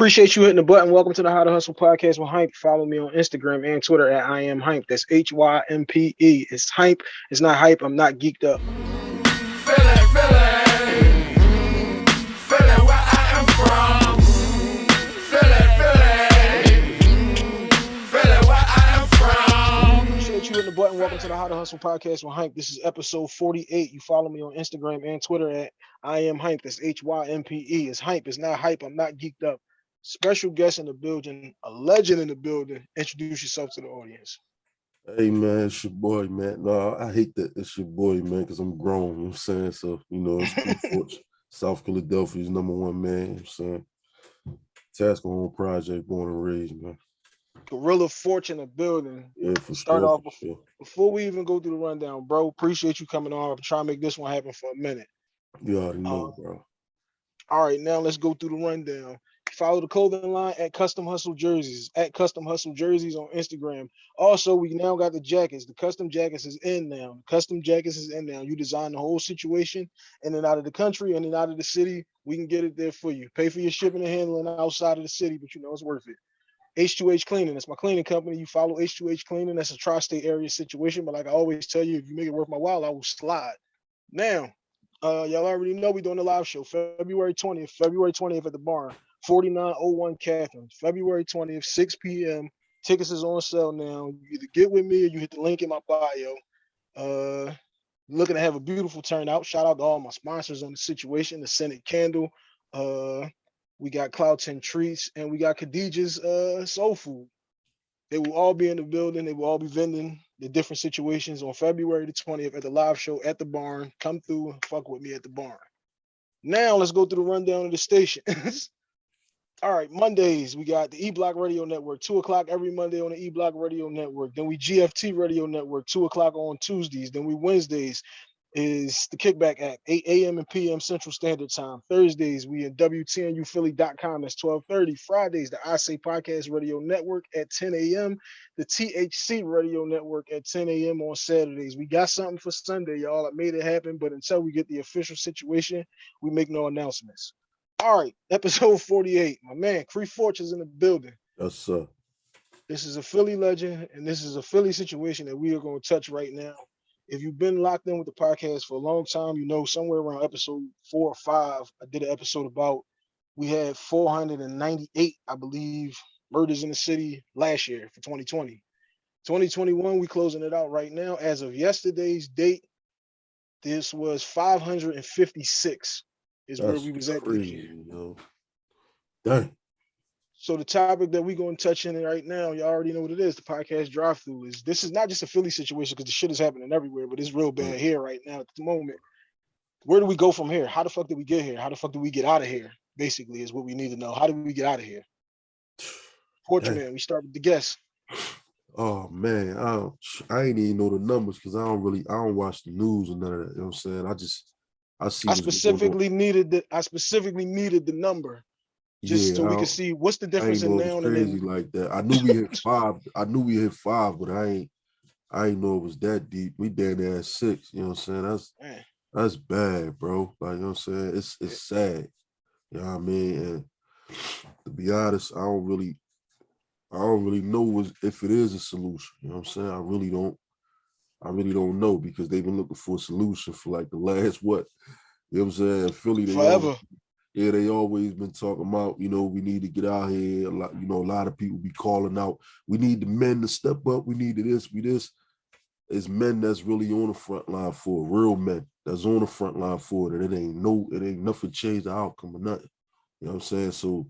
Appreciate you hitting the button. Welcome to the How to Hustle podcast with Hympe. Follow me on Instagram and Twitter at I am Hympe. That's H Y M P E. It's Hympe. It's not hype. I'm not geeked up. Feel it, feel it. The button. Welcome to the How to Hustle podcast with Hympe. This is episode 48. You follow me on Instagram and Twitter at I am Hympe. That's H Y M P E. It's Hympe. It's not hype. I'm not geeked up. Special guest in the building, a legend in the building. Introduce yourself to the audience. Hey man, it's your boy, man. No, I hate that it's your boy, man, because I'm grown, you know what I'm saying? So, you know, South Philadelphia's number one man, you know I'm saying? Tasker Homes Project, born and raised, man. Gorilla Fortune the building. Yeah, for Start sure. off for sure. Before we even go through the rundown, bro, appreciate you coming on. I'm trying to make this one happen for a minute. You already know, Um, bro. All right, now let's go through the rundown. Follow the clothing line at Custom Hustle Jerseys, at Custom Hustle Jerseys on Instagram. Also, we now got the jackets. The custom jackets is in now. Custom jackets is in now. You design the whole situation in and out of the country, in and out of the city. We can get it there for you. Pay for your shipping and handling outside of the city, but you know it's worth it. H2H Cleaning, that's my cleaning company. You follow H2H Cleaning. That's a tri-state area situation. But like I always tell you, if you make it worth my while, I will slide. Now, uh, y'all already know we're doing the live show February 20th, February 20th at the barn, 4901 Catherine, February 20th, 6 p.m. Tickets is on sale now. You either get with me or you hit the link in my bio. Uh, looking to have a beautiful turnout. Shout out to all my sponsors on the situation, the Senate Candle. Uh, we got Cloud 10 Treats and we got Khadijah's uh, Soul Food. They will all be in the building. They will all be vending the different situations on February the 20th at the live show at the barn. Come through and fuck with me at the barn. Now let's go through the rundown of the stations. All right, Mondays, we got the E Block Radio Network, two o'clock every Monday on the E Block Radio Network. Then we GFT Radio Network, two o'clock on Tuesdays. Then we Wednesdays is the Kickback Act, 8 a.m. and p.m. Central Standard Time. Thursdays, we in WTNUphilly.com, that's 1230. Fridays, the I Say Podcast Radio Network at 10 a.m. The THC Radio Network at 10 a.m. on Saturdays. We got something for Sunday, y'all. I made it happen, but until we get the official situation, we make no announcements. All right, episode 48. My man, Cree Fortune is in the building. Yes, sir. This is a Philly legend, and this is a Philly situation that we are going to touch right now. If you've been locked in with the podcast for a long time, you know somewhere around episode four or five, I did an episode about we had 498, I believe, murders in the city last year for 2020. 2021, we closing it out right now. As of yesterday's date, this was 556 is where That's we was at crazy, yo. Dang. So the topic that we're going to touch in right now, you all already know what it is. The podcast drive through is this is not just a Philly situation because the shit is happening everywhere, but it's real bad mm. here right now at the moment. Where do we go from here? How the fuck did we get here? How the fuck do we get out of here? Basically, is what we need to know. How do we get out of here? Portrait man, we start with the guest. Oh man, I don't, I ain't even know the numbers because I don't really I don't watch the news or none of that. You know what I'm saying? I just I see I what's going on. specifically needed the I specifically needed the number just Yeah, so we don't- could see what's the difference in now and crazy then. like that. I knew we hit five. I knew we hit five, but I ain't I ain't know it was that deep. We down there at six. You know what I'm saying? That's Man, that's bad, bro. Like you know what I'm saying? It's it's sad. You know what I mean? And to be honest, I don't really I don't really know if it is a solution. You know what I'm saying? I really don't I really don't know because they've been looking for a solution for like the last what? You know what I'm saying? Philly, they always- forever. yeah, they always been talking about, you know, we need to get out here. A lot, you know, a lot of people be calling out, we need the men to step up, we need to this, we this. It's men that's really on the front line for it, real men that's on the front line for it. And it ain't no, it ain't nothing change the outcome or nothing. You know what I'm saying? So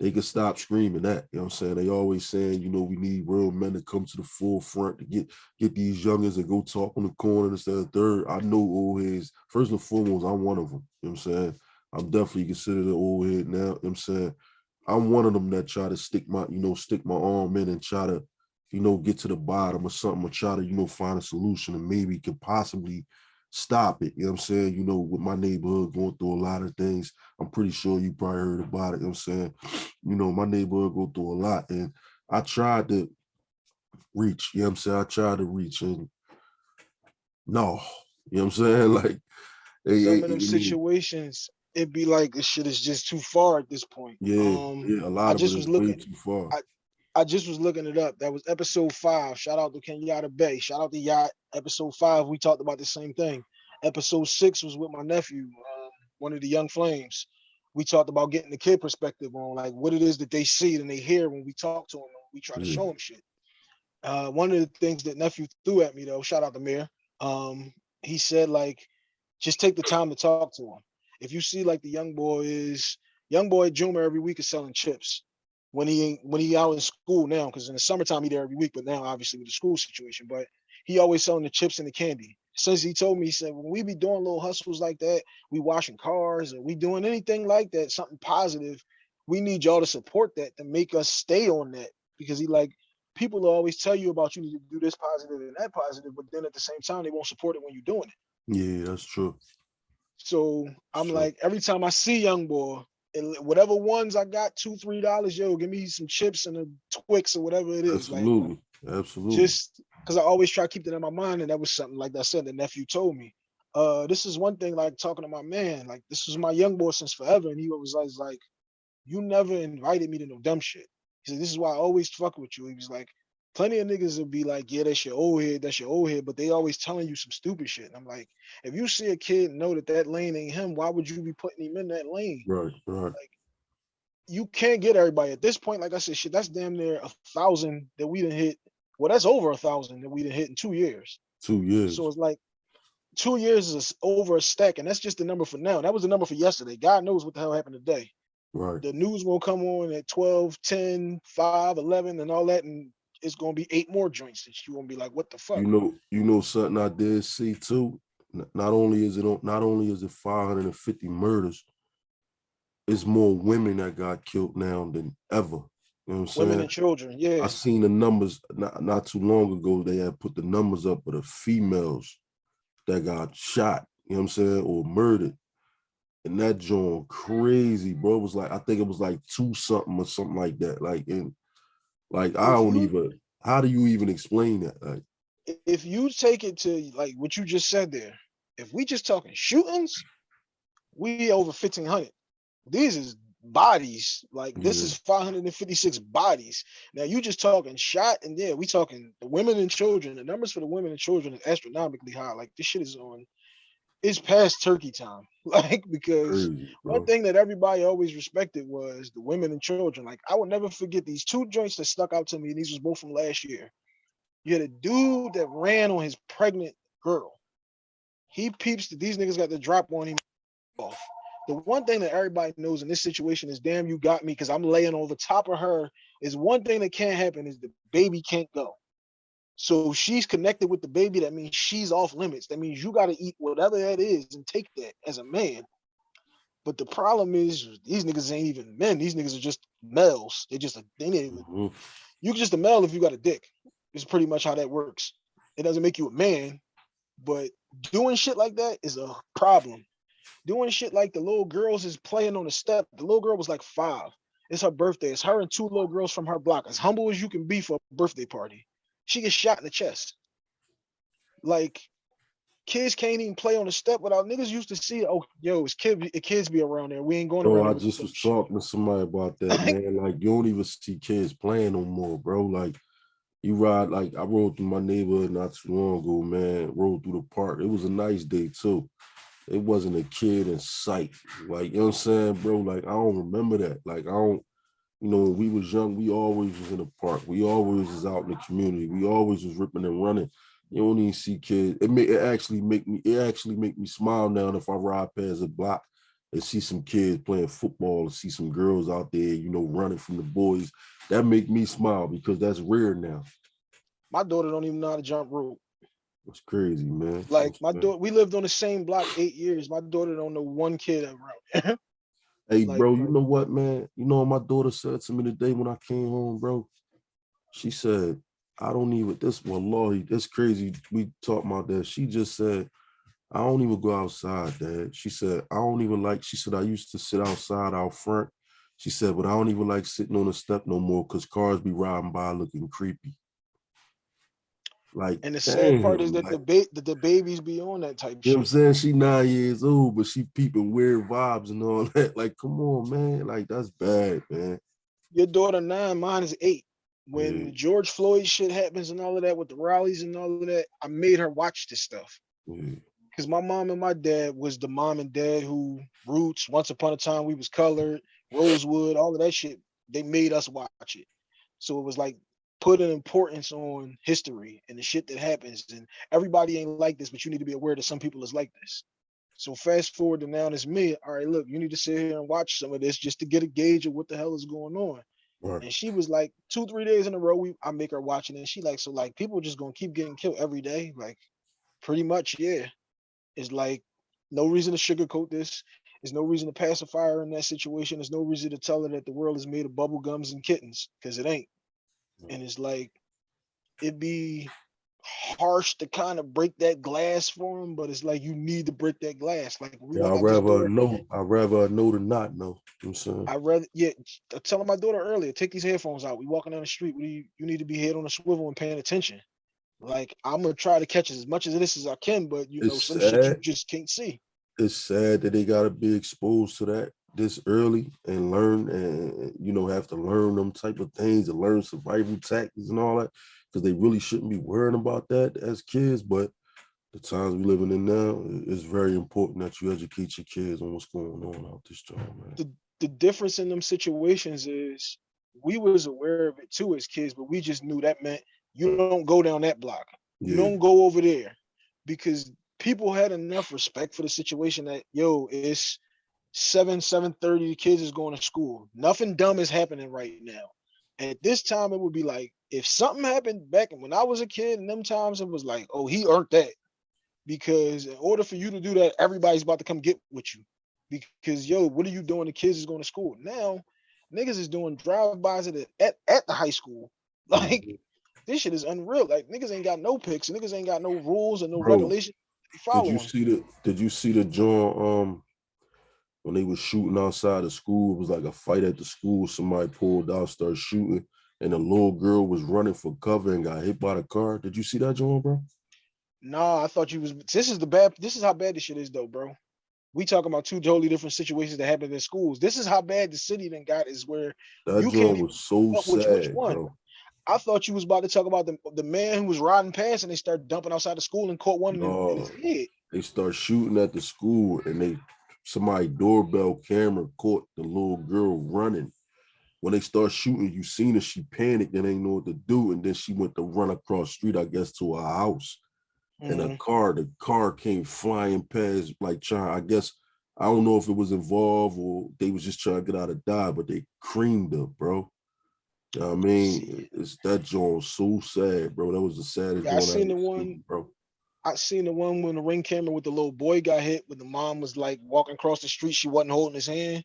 they can stop screaming that. You know what I'm saying? They always saying, you know, we need real men to come to the forefront to get get these youngers and go talk on the corner instead of third. I know old heads. First and foremost, I'm one of them. You know what I'm saying? I'm definitely considered an old head now. You know what I'm saying? I'm one of them that try to stick my, you know, stick my arm in and try to, you know, get to the bottom or something or try to, you know, find a solution and maybe could possibly stop it. You know what I'm saying? You know, with my neighborhood going through a lot of things, I'm pretty sure you probably heard about it. You know what I'm saying? You know, my neighborhood go through a lot and I tried to reach, you know what I'm saying? I tried to reach and no, you know what I'm saying? Like, Some they- of them I mean, situations it'd be like this shit is just too far at this point. Yeah, Um, yeah, a lot of just it was looking- too far. I- I just was looking it up. That was episode five. Shout out to Kenyatta Bay. Shout out to Yacht. Episode five, we talked about the same thing. Episode six was with my nephew, um, one of the young flames. We talked about getting the kid perspective on like what it is that they see and they hear when we talk to them. We try to show them shit. Uh, one of the things that nephew threw at me though, shout out to Mir. Um, he said like, just take the time to talk to him. If you see like the young boy is young boy Juma every week is selling chips when he when he out in school now, because in the summertime he there every week, but now obviously with the school situation, but he always selling the chips and the candy. Since he told me, he said when we be doing little hustles like that, we washing cars or we doing anything like that, something positive, we need y'all to support that to make us stay on that. Because he like people always tell you about you need to do this positive and that positive, but then at the same time they won't support it when you're doing it. Yeah, that's true. So I'm like, every time I see young boy, whatever ones I got, two, three dollars, yo, give me some chips and a Twix or whatever it is. Like Absolutely, absolutely. just because I always try to keep that in my mind, and that was something like I said, the nephew told me. Uh, this is one thing, like talking to my man, like this was my young boy since forever, and he was always like, "You never invited me to no dumb shit." He said, "This is why I always fuck with you." He was like, "Plenty of niggas will be like, yeah, that's your old head, that's your old head," but they always telling you some stupid shit. And I'm like, if you see a kid know that that lane ain't him, why would you be putting him in that lane? right, right. Like, you can't get everybody at this point. Like I said, shit, that's damn near a thousand that we didn't hit. Well, that's over a thousand that we didn't hit in two years. Two years. So it's like two years is over a stack, and that's just the number for now. That was the number for yesterday. God knows what the hell happened today. right. The news will come on at 12, 10, 5, 11, and all that, and it's gonna be eight more joints that you gonna be like, what the fuck? You know, you know something I did see too. Not only is it on, not only is it 550 murders, it's more women that got killed now than ever. You know what I'm saying? Women and children, yeah. I seen the numbers not, not too long ago. They had put the numbers up of the females that got shot, you know what I'm saying, or murdered. And that joint crazy, bro. It was like, I think it was like two something or something like that. Like, and like, I don't even, how do you even explain that? Like, if you take it to like what you just said there, if we just talking shootings, we over fifteen hundred. These is bodies. Like this Yeah. is five hundred and fifty-six bodies. Now you just talking shot, and yeah, we talking the women and children. The numbers for the women and children is astronomically high. Like this shit is on. It's past turkey time. Like because crazy, one thing that everybody always respected was the women and children. Like I will never forget these two joints that stuck out to me, and these was both from last year. You had a dude that ran on his pregnant girl. He peeps that these niggas got the drop on him off. The one thing that everybody knows in this situation is damn you got me because I'm laying over top of her is one thing that can't happen is the baby can't go. So she's connected with the baby. That means she's off limits. That means you got to eat whatever that is and take that as a man. But the problem is these niggas ain't even men. These niggas are just males. They just they ain't even you just a male if you got a dick. It's pretty much how that works. It doesn't make you a man, but doing shit like that is a problem. Doing shit like the little girls is playing on the step. The little girl was like five. It's her birthday. It's her and two little girls from her block. As humble as you can be for a birthday party. She gets shot in the chest. Like kids can't even play on the step without niggas used to see. Oh, yo, it's kid, kids be around there. We ain't going Bro, around. I just was talking to somebody about that, man. Like, you don't even see kids playing no more, bro. Like, you ride, like, I rode through my neighborhood not too long ago, man. Rode through the park. It was a nice day, too. It wasn't a kid in sight. Like, you know what I'm saying, bro? Like, I don't remember that. Like, I don't, you know, when we was young, we always was in the park. We always was out in the community. We always was ripping and running. You don't even see kids. It may it actually make me it actually make me smile now if I ride past a block and see some kids playing football and see some girls out there, you know, running from the boys. That make me smile because that's rare now. My daughter don't even know how to jump rope. It's crazy, man. Like It's my daughter, we lived on the same block eight years. My daughter don't know one kid around. Hey, like- bro, you know what, man? You know what my daughter said to me today when I came home, bro? She said, I don't even this wallahi, that's crazy. We talked about that. She just said, I don't even go outside, dad. She said, I don't even like, she said, I used to sit outside out front. She said, but I don't even like sitting on the step no more because cars be riding by looking creepy. Like, And the sad part is that like, the ba- that the babies be on that type you know what I'm saying? She nine years old, but she peeping weird vibes and all that. Like, come on, man. Like, that's bad, man. Your daughter nine, mine is eight. When Yeah. George Floyd shit happens and all of that with the rallies and all of that, I made her watch this stuff. Yeah. Because my mom and my dad was the mom and dad who roots, once upon a time we was colored, Rosewood, all of that shit. They made us watch it. So it was like put an importance on history and the shit that happens. And everybody ain't like this, but you need to be aware that some people is like this. So fast forward to now, and it's me. All right, look, you need to sit here and watch some of this just to get a gauge of what the hell is going on. Right. And she was like, two, three days in a row, we I make her watching it. And she like, so like people just gonna keep getting killed every day. Like, pretty much, yeah. It's like no reason to sugarcoat this. There's no reason to pacify her in that situation. There's no reason to tell her that the world is made of bubble gums and kittens, because it ain't. And it's like it'd be harsh to kind of break that glass for him, but it's like you need to break that glass. Like we Yeah, I'd rather know. I'd rather know than not know. You know I'm saying? I rather yeah, I telling my daughter earlier, take these headphones out. We walking down the street. We you, you need to be head on a swivel and paying attention. Like I'm gonna try to catch as much of this as I can, but you know, It's some shit you just can't see. it's sad that they gotta be exposed to that this early and learn and you know have to learn them type of things and learn survival tactics and all that because they really shouldn't be worrying about that as kids but the times we're living in now it's very important that you educate your kids on what's going on out this job man The difference in them situations is we was aware of it too as kids, but we just knew that meant you don't go down that block. You don't go over there because people had enough respect for the situation that yo, it's seven, seven thirty. The kids is going to school. Nothing dumb is happening right now. At this time, it would be like if something happened back when I was a kid, and them times it was like, oh, he earned that. Because in order for you to do that, everybody's about to come get with you. Because yo, what are you doing? The kids is going to school now. Niggas is doing drive-bys at the, at, at the high school. Like Mhm. this shit is unreal. Like niggas ain't got no picks. Niggas ain't got no rules and no Bro, regulations. They did you see the did you see the joint um when they was shooting outside of school it was like a fight at the school somebody pulled out started shooting and the little girl was running for cover and got hit by the car did you see that joint bro Nah, I thought you was. This is the bad. This is how bad this shit is, though, bro. We talking about two totally different situations that happened in schools. This is how bad the city then got. Is where that You can't even was so up which- which sad one. bro I thought you was about to talk about the the man who was riding past and they started dumping outside the school and caught one in, in his head. they start shooting at the school and they somebody doorbell camera caught the little girl running. When they start shooting you seen her she panicked and ain't know what to do and then she went to run across street i guess to her house. And a Mhm. car the car came flying past like trying i guess i don't know if it was involved or they was just trying to get out of dodge but they creamed her bro. You know what i mean? It's that joint so sad bro. That was the saddest Yeah, I seen the ever one- seen, bro I seen the one when the ring camera with the little boy got hit when the mom was like walking across the street, she wasn't holding his hand,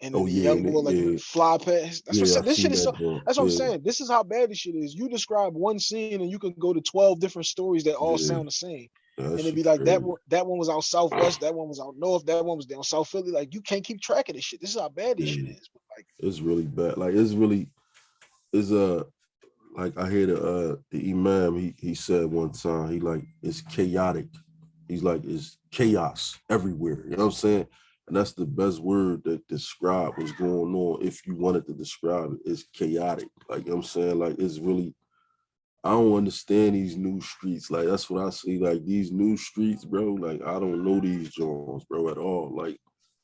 and Oh, the yeah, young boy like yeah. fly past. That's what I'm yeah, saying. This shit is so. That's what I'm saying. This is how bad this shit is. You describe one scene and you can go to 12 different stories that all Yeah. sound the same. That And it'd be like that one, that one was out ah. southwest, that one was out north, that one was down South Philly. Like you can't keep track of this shit. This is how bad this shit Yeah. is. Like It's really bad. Like it's really is a like I hear the uh the imam he he said one time he like it's chaotic. He's like it's chaos everywhere. You know what I'm saying? And that's the best word that describe what's going on. If you wanted to describe it, it's chaotic. Like you know what I'm saying, like it's really. I don't understand these new streets. Like that's what I see. Like these new streets, bro. Like I don't know these joints, bro, at all. Like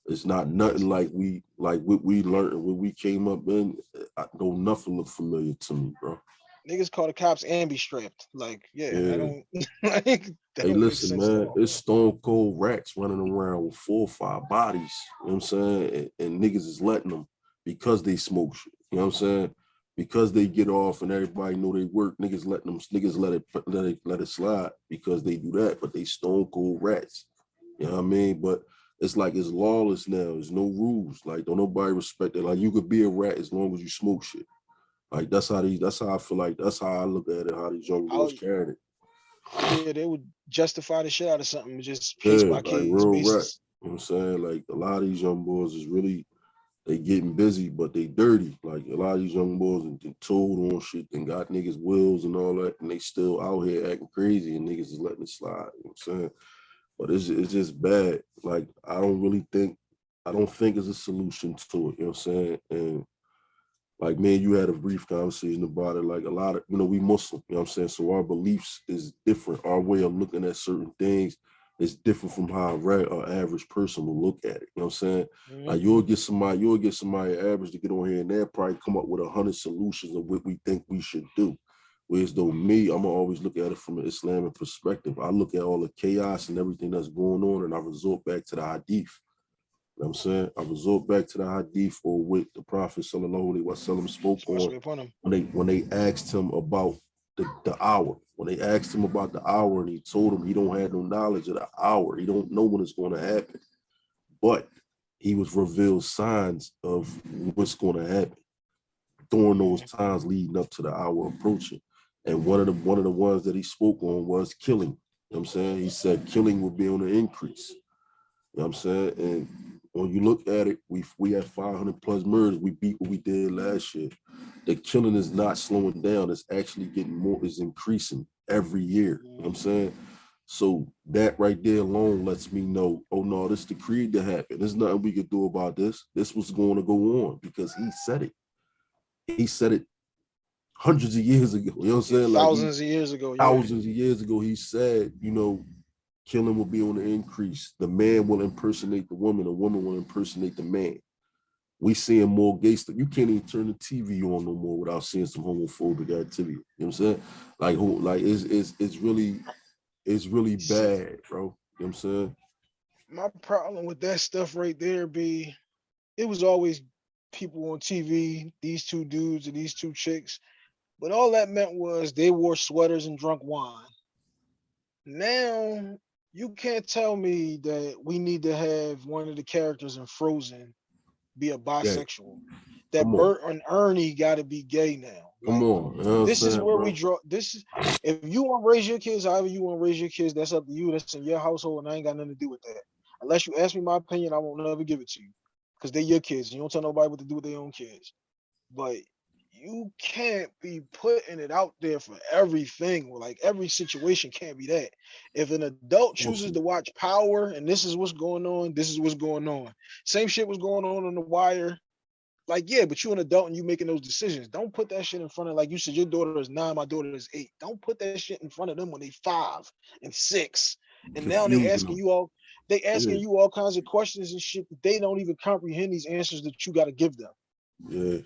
it's not nothing like we like what we learned what we came up in. I know nothing look familiar to me, bro. Niggas call the cops and be strapped. Like, yeah, Yeah. I don't like Hey, listen, man, it's stone cold rats running around with four or five bodies. You know what I'm saying? And, and niggas is letting them because they smoke shit. You know what I'm saying? Because they get off and everybody know they work, niggas letting them niggas let it let it let it slide because they do that, but they stone cold rats. You know what I mean? But it's like it's lawless now. There's no rules. Like don't nobody respect it. Like you could be a rat as long as you smoke shit. Like that's how these. That's how I feel like. That's how I look at it. How these young boys carrying it. Yeah, they would justify the shit out of something just case Yeah, by like real rap. You know what I'm saying? Like a lot of these young boys is really they getting busy, but they dirty. Like a lot of these young boys and, and told on shit and got niggas wills and all that, and they still out here acting crazy and niggas is letting it slide. You know what I'm saying? But it's it's just bad. Like I don't really think I don't think it's a solution to it. You know what I'm saying? And like man, you had a brief conversation about it. Like a lot of you know, we Muslim, you know what I'm saying? So our beliefs is different. Our way of looking at certain things is different from how a reg- or average person will look at it. You know what I'm saying? Mhm. Like you'll get somebody, you'll get somebody average to get on here and they'll probably come up with a hundred solutions of what we think we should do. Whereas though me, I'm gonna always look at it from an Islamic perspective. I look at all the chaos and everything that's going on and I resort back to the hadith. You know what I'm saying? I resort back to the hadith or what the Prophet sallallahu alaihi wasallam spoke on him. when they when they asked him about the, the hour. When they asked him about the hour and he told them he don't have no knowledge of the hour. He don't know when it's going to happen. But he was revealed signs of what's going to happen during those times leading up to the hour approaching. And one of the one of the ones that he spoke on was killing. You know what I'm saying? He said killing will be on the increase. You know what I'm saying? And when you look at it, we we had 500 plus murders. We beat what we did last year. The killing is not slowing down. It's actually getting more, It's increasing every year. You know what I'm saying? So that right there alone lets me know, oh no, this decreed to happen. There's nothing we could do about this. This was going to go on because he said it. He said it hundreds of years ago. You know what I'm saying? Like he- Thousands of years ago. yeah. thousands of years ago, he said, you know, killing will be on the increase. The man will impersonate the woman, the woman will impersonate the man. We seeing more gay stuff. You can't even turn the TV on no more without seeing some homophobic activity. You know what I'm saying? Like like it's it's it's really it's really bad, bro. You know what I'm saying? my problem with that stuff right there be it was always people on TV, these two dudes and these two chicks, but all that meant was they wore sweaters and drunk wine. Now you can't tell me that we need to have one of the characters in Frozen be a bisexual. That Come on. Bert and Ernie got to be gay now. Come on. what this is where bro? we draw this is if you want to raise your kids however you want to raise your kids that's up to you that's in your household and i ain't got nothing to do with that unless you ask me my opinion i won't never give it to you because they're your kids you don't tell nobody what to do with their own kids but you can't be putting it out there for everything like every situation can't be that if an adult chooses to watch power and this is what's going on this is what's going on same shit was going on on the wire like, yeah, but you're an adult and you making those decisions. Don't put that shit in front of like you said, your daughter is nine, my daughter is eight. Don't put that shit in front of them when they five and six. And now they asking you all they asking Yeah. you all kinds of questions and shit that they don't even comprehend these answers that you gotta give them. Yeah.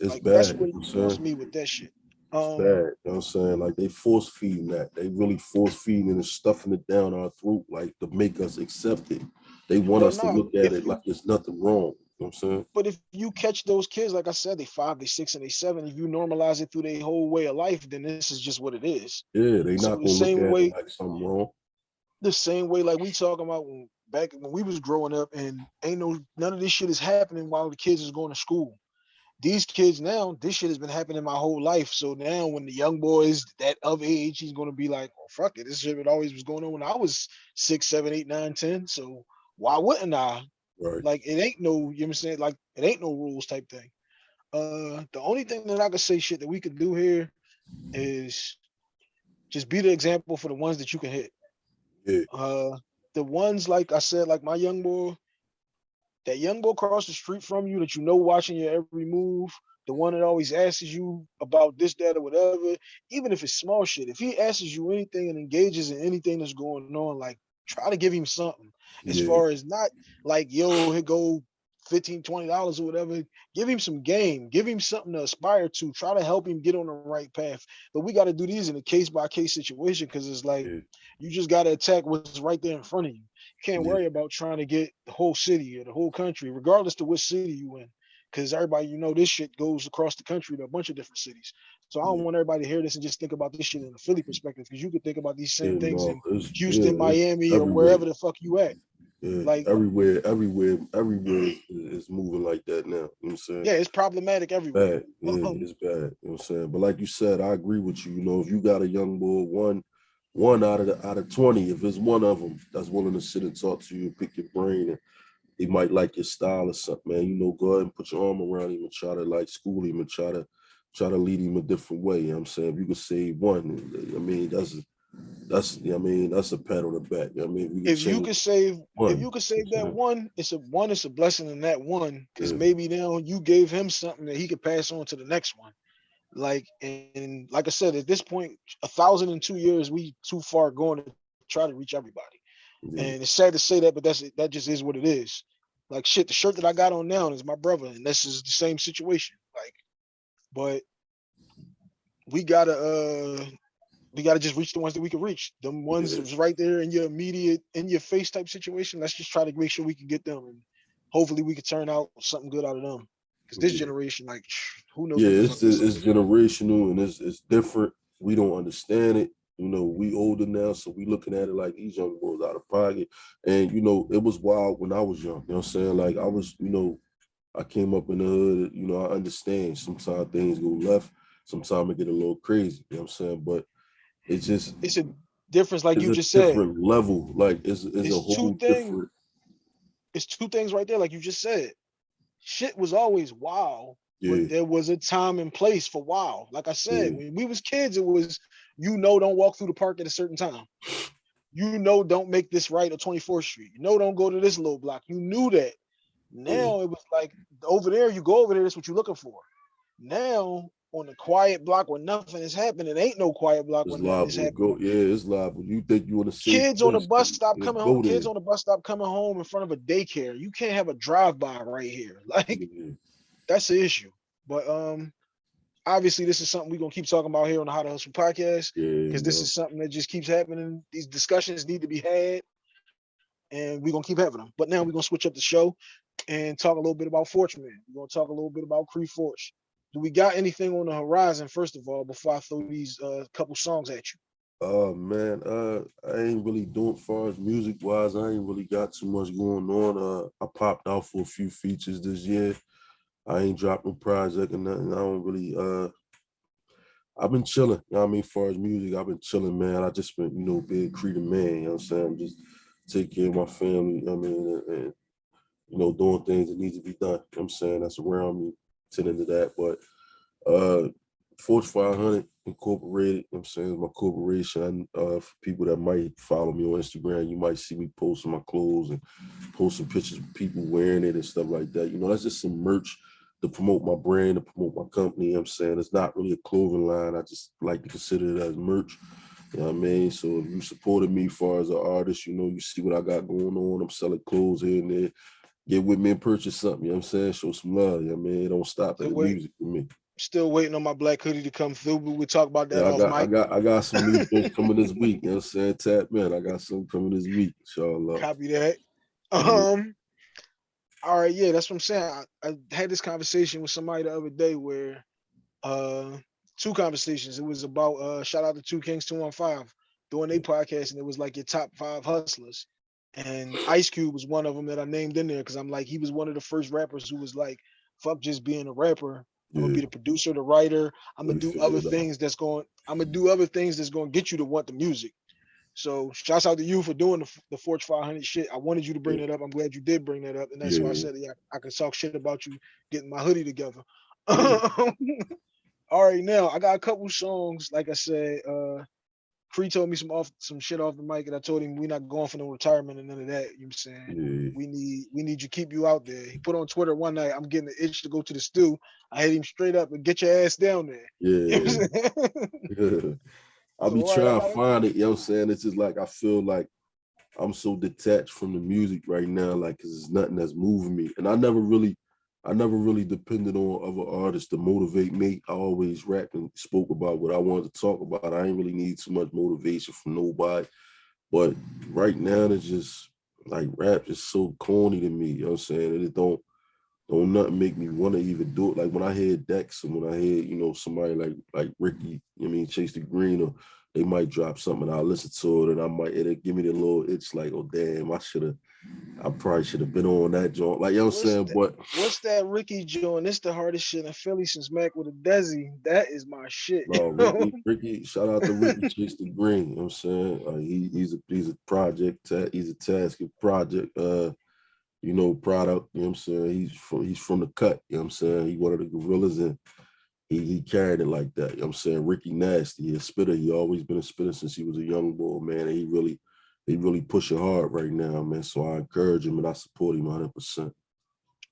It's like bad. that's what what I'm it saying? kills me with that shit. It's Um bad. You know what I'm saying? Like they force feeding that. They really force feeding and stuffing it down our throat, like to make us accept it. They want us to look at it like there's nothing wrong. You know what I'm saying? but if you catch those kids, like I said, they five, they six, and they seven, if you normalize it through their whole way of life, then this is just what it is. Yeah, they So not the same at way- it like something wrong. the same way like we talking about when back when we was growing up and ain't no none of this shit is happening while the kids is going to school. These kids now, this shit has been happening my whole life. So now when the young boys that of age, he's gonna be like, oh fuck it, this shit always was going on when I was six, seven, eight, nine, ten. So why wouldn't I? Right. Like it ain't no, you know what I'm saying? Like it ain't no rules type thing. Uh the only thing that I could say shit that we could do here is just be the example for the ones that you can hit. Yeah. Uh the ones like I said, like my young boy, that young boy across the street from you that you know watching your every move, the one that always asks you about this, that, or whatever, even if it's small shit, if he asks you anything and engages in anything that's going on, like try to give him something. As Yeah. far as not like, yo, here go 15 dollars or whatever. Give him some game, give him something to aspire to, try to help him get on the right path. But we got to do these in a case by case situation because it's like Yeah. you just got to attack what's right there in front of you. Can't Yeah. worry about trying to get the whole city or the whole country, regardless to which city you in. Because everybody, you know, this shit goes across the country to a bunch of different cities. So I don't Yeah. want everybody to hear this and just think about this shit in a Philly perspective, because you could think about these same Yeah, things no, in Houston, Miami, or wherever the fuck you at. Yeah, like- everywhere, everywhere, everywhere is, moving like that now. You know what I'm saying? Yeah, it's problematic everywhere. bad. Yeah, Um, it's bad. You know what I'm saying? But like you said, I agree with you. You know, if you got a young boy, one, one out of the out of 20, if it's one of them that's willing to sit and talk to you, pick your brain and he might like your style or something, man. You know, go ahead and put your arm around him and try to like school him and try to try to lead him a different way. You know what I'm saying? If you could save one, I mean, that's that's I mean, that's a pat on the back. I mean, If you change could save, one. if you could save that one, it's a one, it's a blessing in that one, because Yeah. maybe now you gave him something that he could pass on to the next one. Like, and like I said, at this point, a thousand and two years, we too far going to try to reach everybody. yeah, And it's sad to say that, but that's that just is what it is. Like shit, the shirt that I got on now is my brother, and this is the same situation. Like, but we gotta uh we gotta just reach the ones that we can reach. Them ones Yeah. that's right there in your immediate in your face type situation. Let's just try to make sure we can get them and hopefully we can turn out something good out of them. Because this generation, like who knows? yeah, the it's it's generational and it's it's different. We don't understand it. You know, we older now, so we looking at it like these young boys out of pocket. And you know, it was wild when I was young. You know what I'm saying? Like I was, you know, I came up in the hood, you know, I understand sometimes things go left, sometimes it get a little crazy, you know what I'm saying? But it's just it's a difference, like you just said. different level. Like it's it's, It's a two whole things. different It's two things right there, like you just said. Shit was always wow. yeah, but there was a time and place for wow. Like I said, Yeah. when we was kids, it was you know don't walk through the park at a certain time. You know don't make this right at 24th Street. You know don't go to this little block. You knew that. Now it was like over there, you go over there, that's what you're looking for. Now on the quiet block where nothing is happening, it ain't no quiet block it's where nothing is happening. Go, yeah, it's liable. You think you want to see Kids on the bus stop coming home. Kids on the bus stop coming home in front of a daycare. You can't have a drive-by right here. Like yeah, that's the issue. But um, obviously this is something we're gonna keep talking about here on the How to Hustle podcast yeah, because this is something that just keeps happening. These discussions need to be had, and we're gonna keep having them. But now we're gonna switch up the show and talk a little bit about Fortune Man. We're gonna talk a little bit about Cree Forge. Do we got anything on the horizon, first of all, before I throw these uh couple songs at you? Oh man, uh, I ain't really doing far as music wise. I ain't really got too much going on. Uh, I popped out for a few features this year. I ain't dropped no project or nothing. I don't really. Uh, I've been chilling. You know I mean, far as music, I've been chilling, man. I just been, you know, being creative man. You know what I'm saying? I'm just take care of my family. You know I mean, and, and you know, doing things that need to be done. You know what I'm saying that's around me, tending to that. But uh Fortune 500 Incorporated, I'm saying, my corporation. Uh, for people that might follow me on Instagram, you might see me posting my clothes and posting pictures of people wearing it and stuff like that. You know, that's just some merch to promote my brand, to promote my company. You know I'm saying it's not really a clothing line. I just like to consider it as merch. You know what I mean? So if you supported me as far as an artist, you know, you see what I got going on. I'm selling clothes here and there. Get with me and purchase something, you know what I'm saying? Show some love. You know what I mean? It don't stop at So the wait. music for me. Still waiting on my black hoodie to come through, but we'll talk about that Yeah, I got, I got, I got some new things coming this week. You know what I'm saying? Tap man, I got some coming this week. Inshallah. Copy that. Um. All right, yeah, that's what I'm saying. I, I had this conversation with somebody the other day where, uh, two conversations. It was about uh, shout out to Two Kings Two One Five doing a podcast, and it was like your top five hustlers, and Ice Cube was one of them that I named in there because I'm like he was one of the first rappers who was like, fuck just being a rapper. I'm gonna be the producer, the writer. I'm gonna do other things that's going. I'm gonna do other things that's gonna get you to want the music. So shouts out to you for doing the, the Fortune 500 shit. I wanted you to bring Yeah. that up. I'm glad you did bring that up, and that's why I said yeah, I can talk shit about you getting my hoodie together. Yeah. All right, now I got a couple songs. Like I said, uh Cree told me some off some shit off the mic, and I told him we're not going for no retirement and none of that. You know what I'm saying? Yeah. We need we need you keep you out there. He put on Twitter one night, I'm getting the itch to go to the stew. I hit him straight up and get your ass down there. You know Yeah. Saying? Yeah. I'll be So, uh, trying to find it, you know what I'm saying? It's just like I feel like I'm so detached from the music right now, like cause it's nothing that's moving me. And I never really I never really depended on other artists to motivate me. I always rapped and spoke about what I wanted to talk about. I ain't really need too much motivation from nobody. But right now it's just like rap is so corny to me, you know what I'm saying? And it don't don't nothing make me want to even do it. Like when I hear Dex and when I hear, you know, somebody like like Ricky, you know I mean, Chase the Green, or they might drop something, I'll listen to it and I might it'll give me the little it's like, oh damn, I should have I probably should have been on that joint. Like you know what I'm What's saying? that? But What's that Ricky joint? It's the hardest shit in Philly since Mac with a Desi. That is my shit. know? Ricky, Ricky, shout out to Ricky Chase the Green. You know what I'm saying? Like he, he's a he's a project, he's a task project, uh you know, product, you know what I'm saying? He's from he's from the cut, you know what I'm saying? He one of the gorillas and he he carried it like that. You know what I'm saying? Ricky Nasty, a spitter. He always been a spitter since he was a young boy, man. And he really, he really pushing hard right now, man. So I encourage him and I support him 100 percent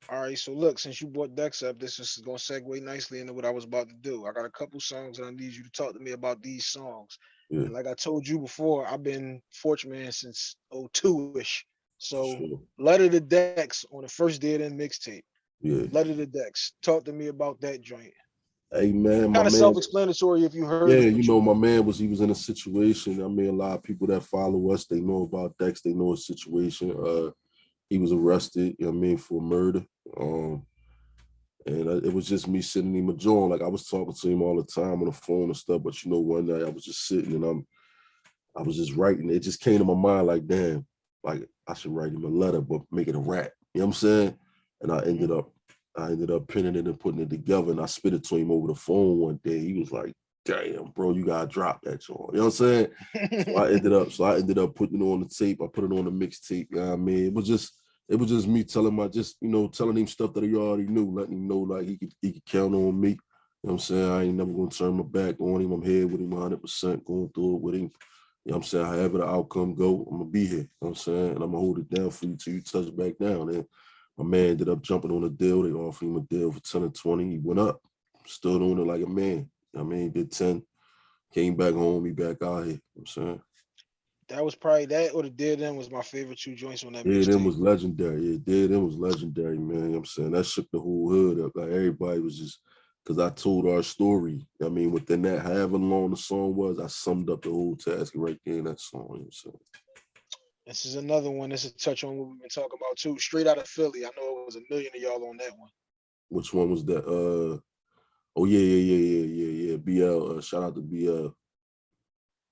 All right, so look, since you brought Dex up, this is gonna segue nicely into what I was about to do. I got a couple songs and I need you to talk to me about these songs. Yeah. And like I told you before, I've been Fortune Man since 02-ish. So Sure. Letter to Dex on the first day of the mixtape. Yeah. Letter to Dex. Talk to me about that joint. My Kind of self-explanatory if you heard. Yeah, you know, my man was he was in a situation. I mean, a lot of people that follow us, they know about Dex, they know his situation. Uh he was arrested, you know what I mean, for murder. Um and uh, it was just me sitting him a joint. Like I was talking to him all the time on the phone and stuff, but you know, one night I was just sitting and I'm I was just writing. It just came to my mind like, damn, like I should write him a letter, but make it a rap. You know what I'm saying? And I ended up I ended up pinning it and putting it together and I spit it to him over the phone one day. He was like, damn, bro, you gotta drop that joint. You know what I'm saying? So I ended up, so I ended up putting it on the tape. I put it on the mixtape. You know I mean? It was just, it was just me telling my just, you know, telling him stuff that he already knew, letting him know like he could he could count on me. You know what I'm saying? I ain't never gonna turn my back on him. I'm here with him 100 percent going through it with him. You know what I'm saying? However the outcome go, I'm gonna be here. You know what I'm saying? And I'm gonna hold it down for you till you touch back down. And my man ended up jumping on a deal. They offered him a deal for 10 or 20. He went up, stood on it like a man. You know what I mean, did 10, came back home, he back out here. You know what I'm saying? that was probably that or the Dead End was my favorite two joints on that them mixtape. was legendary. Yeah, Dead End was legendary, man. You know what I'm saying? That shook the whole hood up. Like everybody was just because I told our story. I mean, within that, however long the song was, I summed up the whole task right there in that song. You know what I'm saying? This is another one. This is a touch on what we've been talking about too. Straight out of Philly. I know it was a million of y'all on that one. Which one was that? Uh oh yeah, yeah, yeah, yeah, yeah, yeah. BL. Uh, shout out to BL.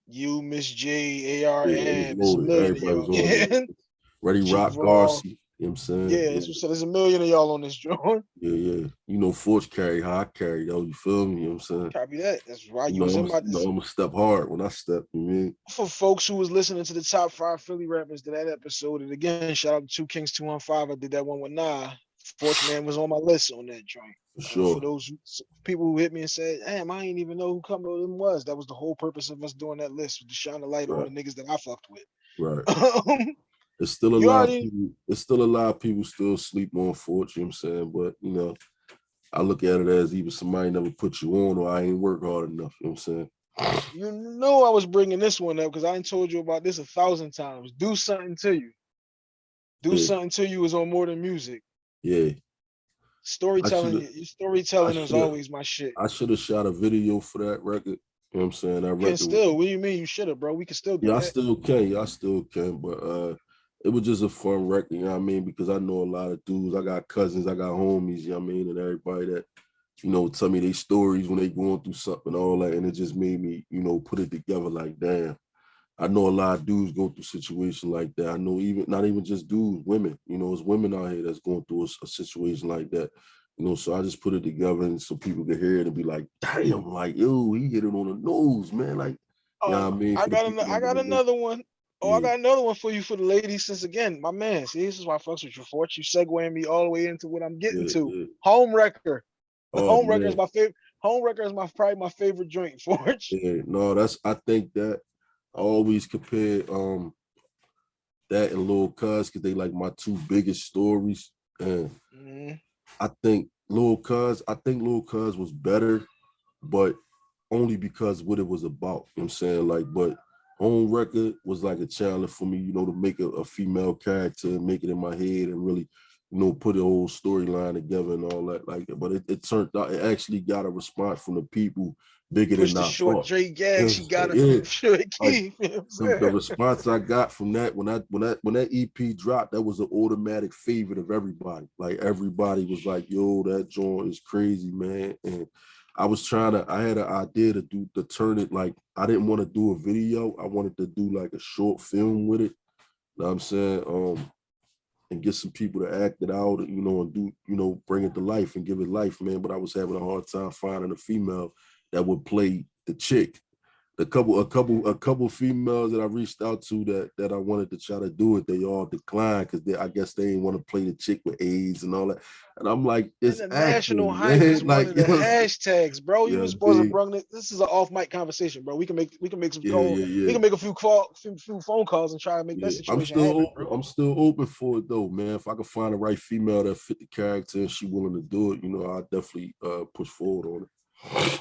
You, Miss J, AR, Yeah, and was it's a loaded. million of Everybody was y'all. on there. Ready Rock Garcia. You know what I'm saying? Yeah, it's just- there's a million of y'all on this joint. yeah, yeah. You know, Forge carry how I carry, though. You feel me? You know what I'm saying? Copy that. That's why You you know, was I'm, in my you know, I'm gonna step hard when I step. You mean? for folks who was listening to the top five Philly rappers to that episode. And again, shout out to Two Kings 215. I did that one with Nah. Fortune Man was on my list on that joint. For Uh, sure. for those people who hit me and said, damn, I ain't even know who come to them was. That was the whole purpose of us doing that list, to shine the light Right. on the niggas that I fucked with. Right. It's still a You lot already- of people, it's still a lot of people still sleep on Fortune, you know what I'm saying? But you know, I look at it as either somebody never put you on or I ain't work hard enough, you know what I'm saying? you know I was bringing this one up because I ain't told you about this a thousand times. Do something to you. Do Yeah. something to you is on more than music. Yeah. Storytelling, your storytelling is always my shit. I should have shot a video for that record. You know what I'm saying? Record can still, what do you mean you should have, bro? We can still do Yeah, I still can. Yeah, I still can. But uh it was just a fun record, you know what I mean? Because I know a lot of dudes. I got cousins, I got homies, you know what I mean, and everybody that, you know, tell me their stories when they going through something, all that. And it just made me, you know, put it together like, damn. I know a lot of dudes go through situations like that. I know even not even just dudes, women, you know, it's women out here that's going through a situation like that. You know, so I just put it together and so people could hear it and be like, damn, like, yo, he hit it on the nose, man. Like, Oh, Yeah, I mean, I got an- I got another one. Oh, I got another one for you for the ladies. Since again, my man, see, this is why I fucks with you, Fort. You segueing me all the way into what I'm getting yeah, to. yeah. Home wrecker. Oh, Home wrecker is my favorite. Home wrecker is my probably my favorite joint, Forge. Yeah, no, that's I think that I always compare um that and Lil Cuz because they like my two biggest stories. And Mhm. I think Lil Cuz, I think Lil Cuz was better, but only because what it was about. You know what I'm saying? Like, but Home wrecker was like a challenge for me, you know, to make a, a female character and make it in my head and really, you know, put a whole storyline together and all that like that. But it, it turned out it actually got a response from the people bigger Push than the I short thought. Dre gag. She got it yeah. from Short Keith. you know what the, the response I got from that when I when that when that EP dropped, that was an automatic favorite of everybody. Like everybody was like, "Yo, that joint is crazy, man." And I was trying to, I had an idea to do to turn it like I didn't want to do a video. I wanted to do like a short film with it. You Know what I'm saying? Um, and get some people to act it out, you know, and do, you know, bring it to life and give it life, man. But I was having a hard time finding a female that would play the chick. The couple, a couple, a couple females that I reached out to that that I wanted to try to do it, they all declined because they, I guess they didn't want to play the chick with AIDS and all that. And I'm like, it's the national acting, hype is one like, of the hashtags, bro. You Yeah, were supposed to bring this. This is an off mic conversation, bro. We can make we can make some yeah, calls. We can make a few call, few, few phone calls and try to make that I'm situation still happen, open. I'm still open for it though, man. If I can find the right female that fit the character and she willing to do it, you know, I'll definitely uh push forward on it.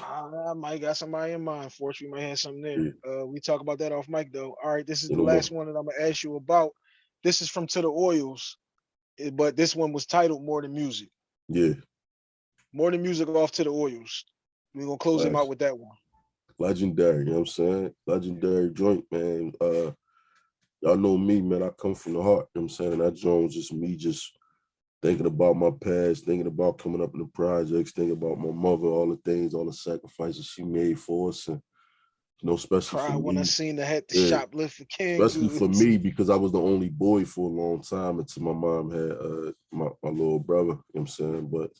I, I might got somebody in mind for it. We might have something there. Uh, we talk about that off mic though. All right, this is the last one that I'm gonna ask you about. This is from To the Oils, eh, but this one was titled More Than Music. Yeah, More Than Music off To the Oils. We're gonna close him out with that one. legendary, you know what I'm saying? Legendary joint, man. Uh y'all know me, man. I come from the heart, you know what I'm saying? That joint was just me just thinking about my past, thinking about coming up in the projects, thinking about my mother, all the things, all the sacrifices she made for us. And you know, especially Cry for when I seen the had to Yeah. shoplift for King. especially for me because I was the only boy for a long time until my mom had uh my, my little brother, you know what I'm saying? But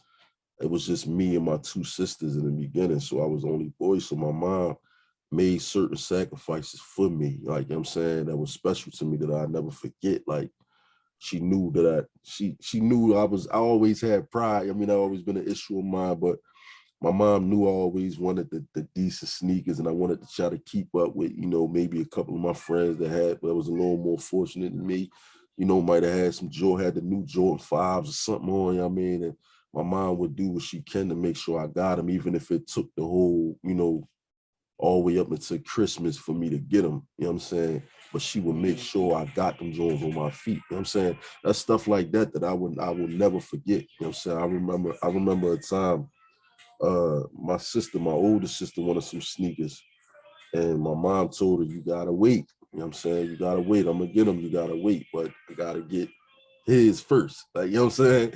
it was just me and my two sisters in the beginning. So I was the only boy. So my mom made certain sacrifices for me, like you know what I'm saying, that was special to me that I never forget. Like she knew that she she knew I was I always had pride. I mean, I always been an issue of mine, but my mom knew I always wanted the, the decent sneakers and I wanted to try to keep up with, you know, maybe a couple of my friends that had that was a little more fortunate than me, you know, might have had some Joe had the new Jordan fives or something on, you know I mean? And my mom would do what she can to make sure I got them, even if it took the whole, you know, all the way up until Christmas for me to get them, you know what I'm saying? But she would make sure I got them Jones on my feet. You know what I'm saying? That's stuff like that that I would I will never forget. You know what I'm saying? I remember I remember a time uh my sister, my older sister wanted some sneakers. And my mom told her, you gotta wait. You know what I'm saying? You gotta wait. I'm gonna get them, you gotta wait, but I gotta get his first. Like, you know what I'm saying?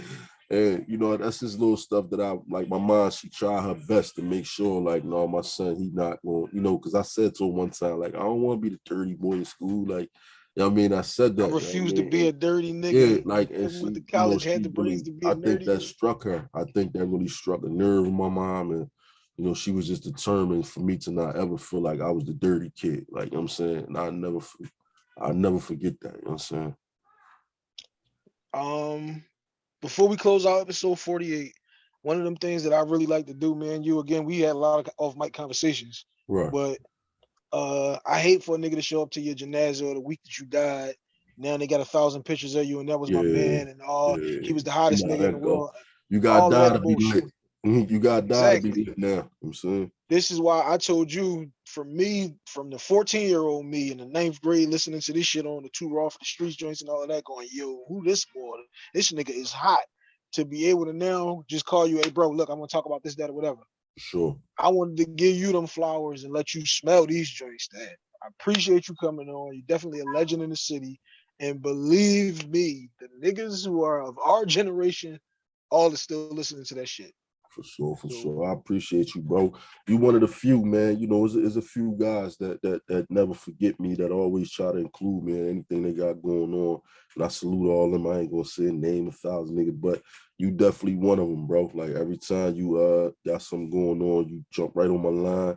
And you know, that's just little stuff that I like my mom, she tried her best to make sure, like, no, my son, he not going, you know, because I said to her one time, like, I don't want to be the dirty boy in school. Like, you know what I mean? I said that. I you know what refuse to be a dirty nigga. Yeah, like and she, the you know, college had the brains really- to be I think that struck her. I think that really struck a nerve in my mom, and you know, she was just determined for me to not ever feel like I was the dirty kid. Like you know what I'm saying, and I never, I never forget that. You know what I'm saying? Um, before we close out episode 48, one of them things that I really like to do, man, you again, we had a lot of off mic conversations, Right. but uh I hate for a nigga to show up to your janaza the week that you died. Now they got a thousand pictures of you, and that was my man, and all yeah, he was the hottest nigga in the go. world. You got to die to be lit. You got Exactly. lit now. You know what I'm saying? This is why I told you, for me, from the 14 year old me in the ninth grade, listening to this shit on the two raw for the streets joints and all of that, going, yo, who this boy? This nigga is hot. To be able to now just call you, hey, bro, look, I'm gonna talk about this, that, or whatever. Sure. I wanted to give you them flowers and let you smell these joints. That I appreciate you coming on. You're definitely a legend in the city. And believe me, the niggas who are of our generation, all is still listening to that shit. For sure, for So- sure. I appreciate you, bro. You one of the few, man. You know, there's, a few guys that that that never forget me, that always try to include me in anything they got going on. And I salute all of them. I ain't gonna say name a thousand niggas, but you definitely one of them, bro. Like every time you uh got something going on, you jump right on my line.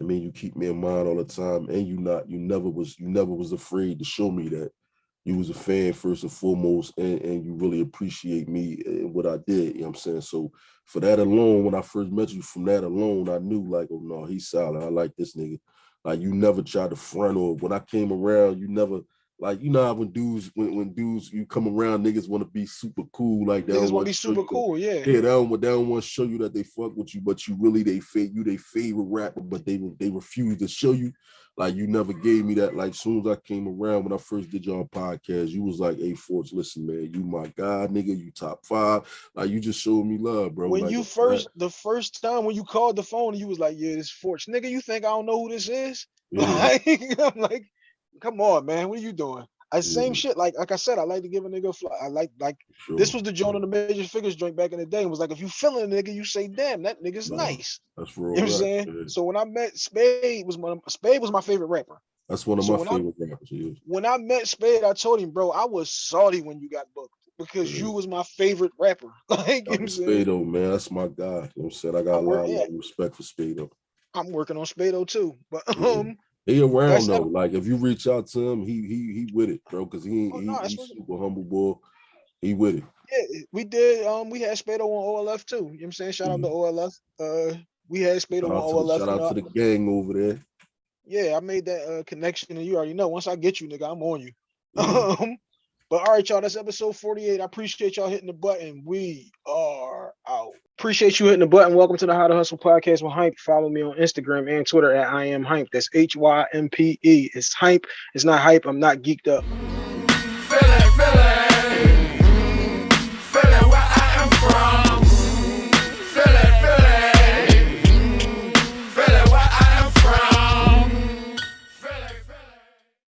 I mean, you keep me in mind all the time, and you not, you never was, you never was afraid to show me that you was a fan first and foremost, and, and you really appreciate me and what I did. You know what I'm saying? So for that alone, when I first met you, from that alone, I knew like, oh no, he's solid. I like this nigga. Like you never tried to front or when I came around, you never like you know how when dudes when, when dudes you come around, niggas want to be super cool like that. Niggas want to be super cool, yeah. Yeah, they don't, they don't want to show you that they fuck with you, but you really they fa- you they favorite rapper, but they they refuse to show you. Like you never gave me that. Like soon as I came around when I first did y'all podcast, you was like, "Hey, Forge, listen, man, you my god, nigga, you top five. Like you just showed me love, bro. when Like, you first, the first time when you called the phone, you was like, "Yeah, this Fortune, nigga. You think I don't know who this is?" yeah, Like, I'm like, "Come on, man. What are you doing?" I same Yeah. shit. Like, like I said, I like to give a nigga. a Fly. I like, like sure. this was the joint on the major figures joint back in the day. and was like, if you feeling a nigga, you say, "Damn, that nigga's Nah, nice." that's real. You know what I'm saying? yeah. So when I met Spade, was my Spade was my favorite rapper. That's one of so my when I- favorite rappers. Yeah. When I met Spade, I told him, bro, I was salty when you got booked because you was my favorite rapper. Like, you know Spado, man, that's my guy. You know what I'm saying? I got I a lot yeah. of respect for Spado. I'm working on Spado too. But um, He around That's though. not- Like if you reach out to him, he he he with it, bro. Cause he Oh, he, no, he super humble boy. He with it. yeah, we did. Um, we had Spado on OLF too. You know what I'm saying? Shout out to OLF. Uh, we had Spado Mm-hmm. Shout on to, OLF. shout out to the gang over there. yeah, I made that uh, connection, and you already know. Once I get you, nigga, I'm on you. Yeah. Um, but all right, y'all, that's episode 48. I appreciate y'all hitting the button. We are out. Appreciate you hitting the button. Welcome to the How to Hustle podcast with Hympe. Follow me on Instagram and Twitter at I am Hympe. That's H Y M P E. It's Hympe. It's not hype. I'm not geeked up.